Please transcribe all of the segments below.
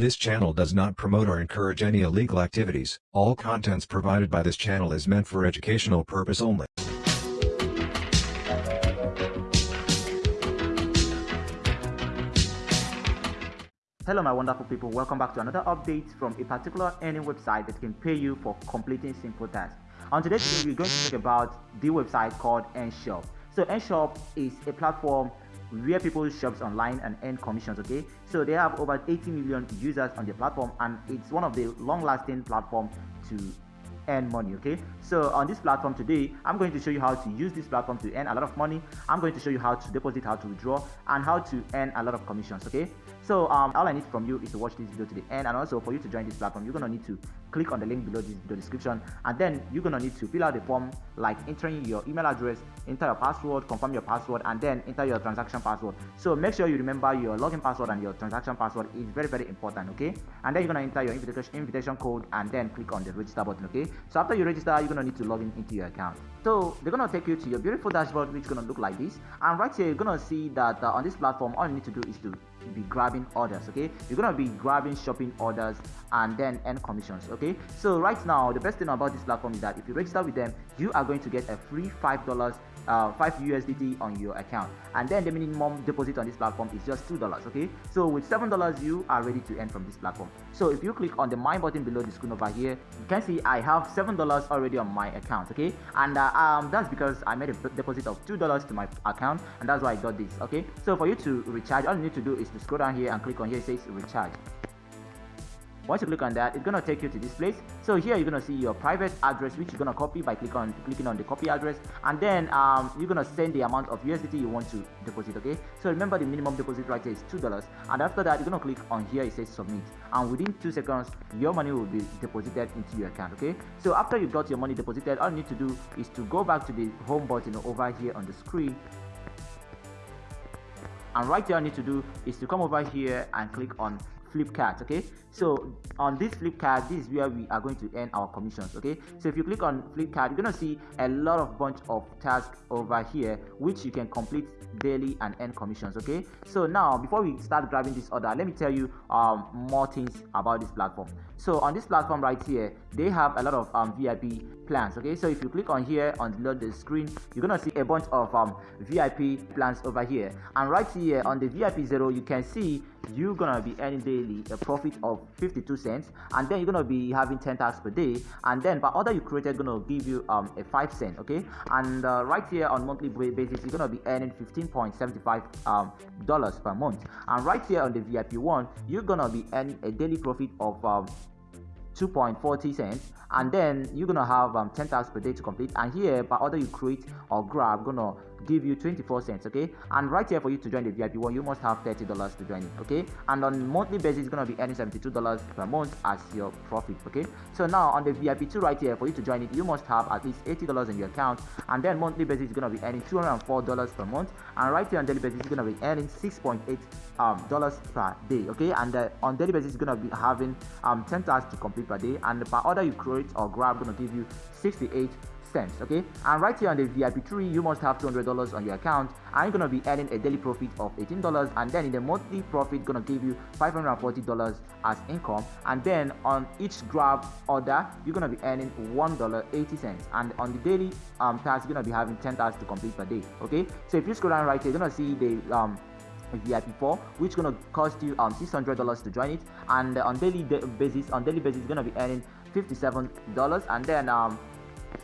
This channel does not promote or encourage any illegal activities. All contents provided by this channel is meant for educational purpose only. Hello my wonderful people, welcome back to another update from a particular earning website that can pay you for completing simple tasks. On today's video, we're going to talk about the website called Earnshop. So Earnshop is a platform where people shops online and earn commissions okay? So they have over 80 million users on the platform and it's one of the long-lasting platform to earn money okay? So on this platform today i'm going to show you how to use this platform to earn a lot of money. I'm going to show you how to deposit how to withdraw and how to earn a lot of commissions okay so um, all i need from you is to watch this video to the end and also for you to join this platform you're to need to click on the link below this video description. And then you're to need to fill out the form like entering your email address enter your password confirm your password and then enter your transaction password. So make sure you remember your login password and your transaction password is very very important okay? And then you're to enter your invitation invitation code and then click on the register button okay? So after you register you're to need to log in into your account. So they're to take you to your beautiful dashboard which is to look like this. And right here you're to see that uh, on this platform all you need to do is to be grabbing orders okay? You're gonna be grabbing shopping orders and then earn commissions okay? So right now the best thing about this platform is that if you register with them you are going to get a free five dollars uh, 5 USDT on your account. And then the minimum deposit on this platform is just $2 okay? So with $7 you are ready to earn from this platform. So if you click on the my button below the screen over here you can see I have $7 already on my account okay? And uh, um, that's because I made a deposit of $2 to my account and that's why I got this okay? So for you to recharge all you need to do is to scroll down here and click on here it says recharge once you click on that it's gonna take you to this place. So here you're gonna see your private address which you're gonna copy by click on clicking on the copy address. And then um, you're gonna send the amount of USDT you want to deposit okay? So remember the minimum deposit right here is two dollars. And after that you're gonna click on here it says submit. And within two seconds your money will be deposited into your account okay? So after you got your money deposited all you need to do is to go back to the home button over here on the screen. And right here I need to do is to come over here and click on Flipkart okay? So on this Flipkart this is where we are going to earn our commissions okay? So if you click on Flipkart you're gonna see a lot of bunch of tasks over here which you can complete daily and earn commissions okay? So now before we start grabbing this order let me tell you um, more things about this platform. So on this platform right here they have a lot of um, vip plans okay? So if you click on here on the, the screen you're gonna see a bunch of um, vip plans over here. And right here on the vip zero you can see you're gonna be earning daily a profit of 52 cents and then you're gonna be having 10 tasks per day. And then per order you created gonna give you um a 5 cent okay? And uh, right here on monthly basis you're gonna be earning 15.75 um dollars per month. And right here on the vip one you're gonna be earning a daily profit of um 2.40 cents and then you're gonna have um, 10 tasks per day to complete. And here by order you create or grab gonna give you 24 cents okay? And right here for you to join the vip one you must have 30 dollars to join it okay? And on monthly basis it's gonna be earning 72 dollars per month as your profit okay? So now on the vip 2 right here for you to join it you must have at least 80 dollars in your account. And then monthly basis is gonna be earning 204 dollars per month. And right here on daily basis it's gonna be earning 6.8 um, dollars per day okay? And uh, on daily basis it's gonna be having um 10 tasks to complete per day. And per order you create or grab gonna give you 68 cents okay? And right here on the vip 3 you must have 200 dollars on your account. And you're gonna be earning a daily profit of 18 dollars and then in the monthly profit gonna give you 540 dollars as income. And then on each grab order you're gonna be earning one dollar 80 cents. And on the daily um task you're gonna be having 10 tasks to complete per day okay? So if you scroll down right here you're gonna see the um VIP4 which gonna cost you um $600 to join it. And on daily basis on daily basis you're gonna be earning $57 and then um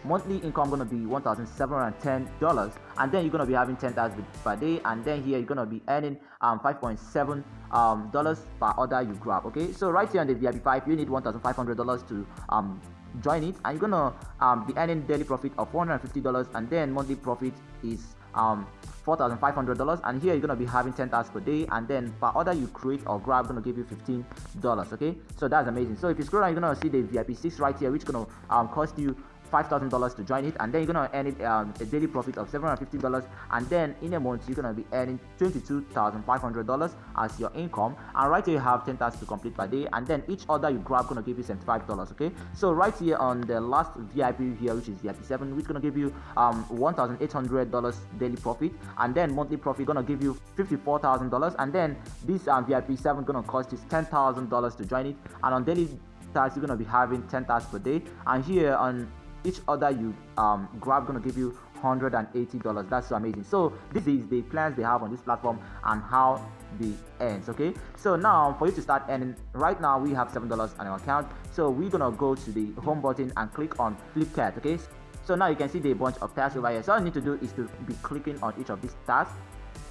monthly income gonna be $1710 and then you're gonna be having 10 tasks per day and then here you're gonna be earning um 5.7 um dollars per order you grab okay? So right here on the vip5 you need $1500 to um join it and you're gonna um, be earning daily profit of $450 and then monthly profit is um $4,500 and here you're to be having 10 tasks per day and then per order you create or grab going to give you $15 okay? So that's amazing. So if you scroll down you're going to see the VIP 6 right here which to um, cost you $5,000 to join it and then you're gonna earn it um, a daily profit of $750 and then in a month you're gonna be earning $22,500 as your income. And right here you have 10 tasks to complete per day and then each order you grab gonna give you $75 okay? So right here on the last VIP here which is VIP 7 which gonna give you um $1,800 daily profit and then monthly profit gonna give you $54,000 and then this um, VIP 7 gonna cost you $10,000 to join it and on daily tasks you're gonna be having 10 tasks per day. And here on each order you um, grab gonna give you 180 dollars. That's so amazing. So this is the plans they have on this platform and how the ends okay? So now for you to start earning right now we have seven dollars on our account. So we're gonna go to the home button and click on flipkart okay? So now you can see the bunch of tasks over here. So all you need to do is to be clicking on each of these tasks.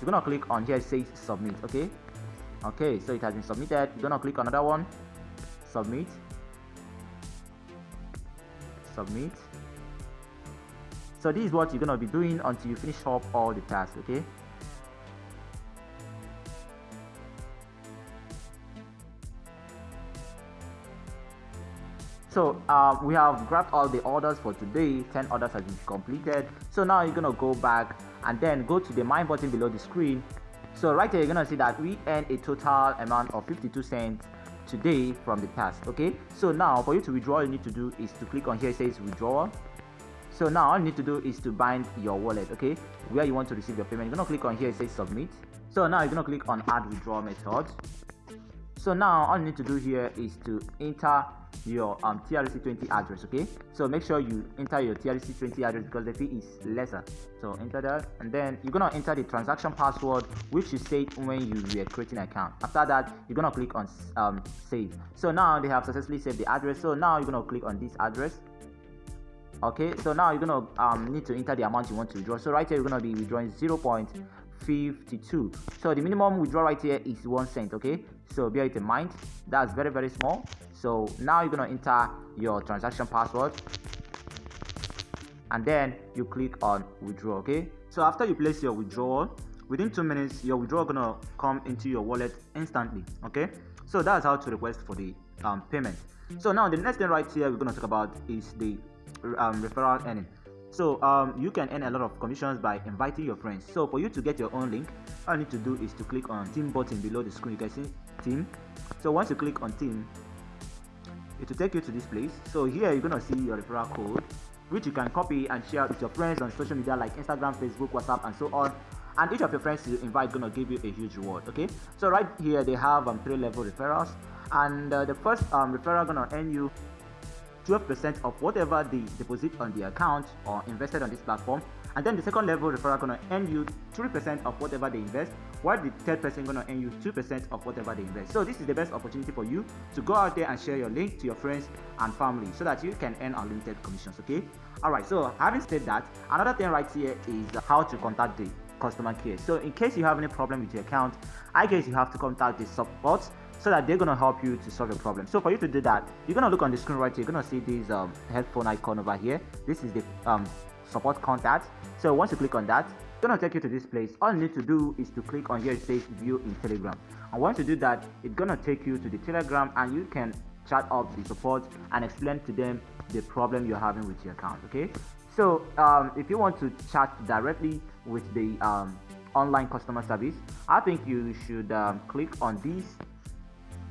You're gonna click on here it says submit okay? Okay so it has been submitted. You're gonna click another one submit submit. So this is what you're gonna be doing until you finish up all the tasks okay? So um, we have grabbed all the orders for today. 10 orders have been completed. So now you're gonna go back and then go to the mine button below the screen. So right here you're gonna see that we earned a total amount of 52 cents today from the past okay? So now for you to withdraw you need to do is to click on here it says withdrawal so now all you need to do is to bind your wallet okay? Where you want to receive your payment you're gonna click on here it says submit. So now you're gonna click on add withdrawal method so now all you need to do here is to enter your um, TRC20 address okay? So make sure you enter your TRC20 address because the fee is lesser. So enter that and then you're gonna enter the transaction password which you set when you were creating an account. After that you're gonna click on um, save. So now they have successfully saved the address. So now you're gonna click on this address okay? So now you're gonna um, need to enter the amount you want to withdraw. So right here you're gonna be withdrawing 0.52 so the minimum withdrawal right here is one cent okay so bear it in mind. That's very very small. So now you're gonna enter your transaction password. And then you click on withdraw okay? So after you place your withdrawal within two minutes your withdrawal gonna come into your wallet instantly okay? So that's how to request for the um, payment. So now the next thing right here we're gonna talk about is the um, referral earning. So um, you can earn a lot of commissions by inviting your friends. So for you to get your own link all you need to do is to click on team button below the screen you can see team. So once you click on team it will take you to this place. So here you're gonna see your referral code which you can copy and share with your friends on social media like instagram facebook whatsapp and so on. And each of your friends you invite gonna give you a huge reward okay? So right here they have um, three level referrals. And uh, the first um, referral gonna earn you 12% of whatever they deposit on the account or invested on this platform. And then the second level referral gonna earn you 3% of whatever they invest while the third person gonna earn you 2% of whatever they invest. So this is the best opportunity for you to go out there and share your link to your friends and family so that you can earn unlimited commissions okay? All right so having said that another thing right here is how to contact the customer care. So in case you have any problem with your account i guess you have to contact the support so that they're gonna help you to solve your problem. So for you to do that you're gonna look on the screen right here. You're gonna see this um, headphone icon over here. This is the um, support contact. So once you click on that gonna take you to this place. All you need to do is to click on here it says view in telegram. And once you do that it's gonna take you to the telegram and you can chat up the support and explain to them the problem you're having with your account okay? So um, if you want to chat directly with the um, online customer service i think you should um, click on this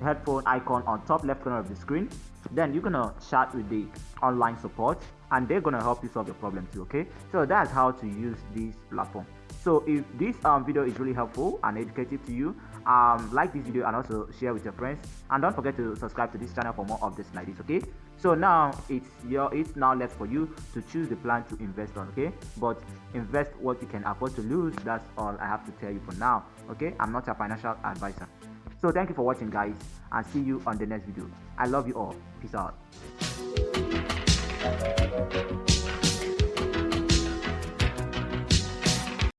headphone icon on top left corner of the screen. Then you're gonna chat with the online support and they're gonna help you solve your problem too okay? So that's how to use this platform. So if this um, video is really helpful and educative to you um, like this video and also share with your friends. And don't forget to subscribe to this channel for more of this like this okay? So now it's your it's now left for you to choose the plan to invest on okay? But invest what you can afford to lose. That's all i have to tell you for now okay? I'm not a financial advisor so thank you for watching guys and see you on the next video. I love you all. Peace out.